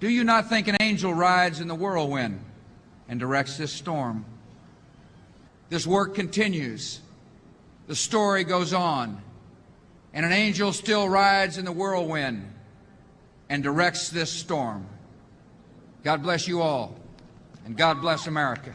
Do you not think an angel rides in the whirlwind and directs this storm? This work continues. The story goes on. And an angel still rides in the whirlwind and directs this storm. God bless you all, and God bless America.